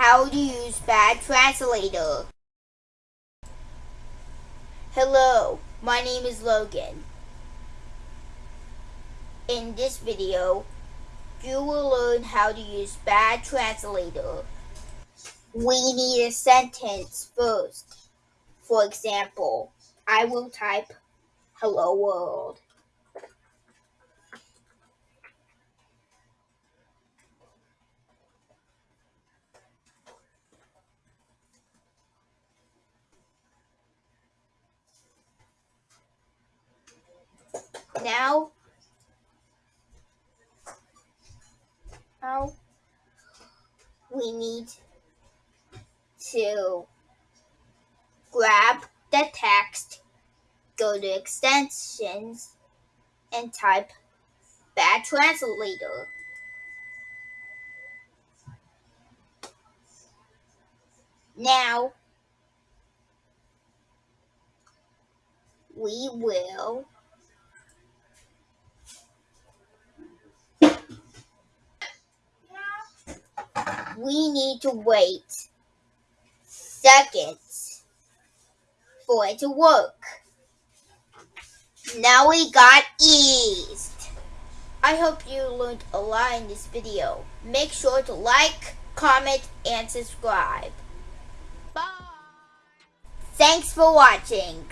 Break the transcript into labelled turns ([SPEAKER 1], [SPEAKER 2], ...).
[SPEAKER 1] how to use Bad Translator. Hello, my name is Logan. In this video, you will learn how to use Bad Translator. We need a sentence first. For example, I will type Hello World. Now, now we need to grab the text, go to extensions, and type Bad Translator. Now, we will we need to wait seconds for it to work. Now we got eased. I hope you learned a lot in this video. Make sure to like, comment, and subscribe. Bye. Thanks for watching.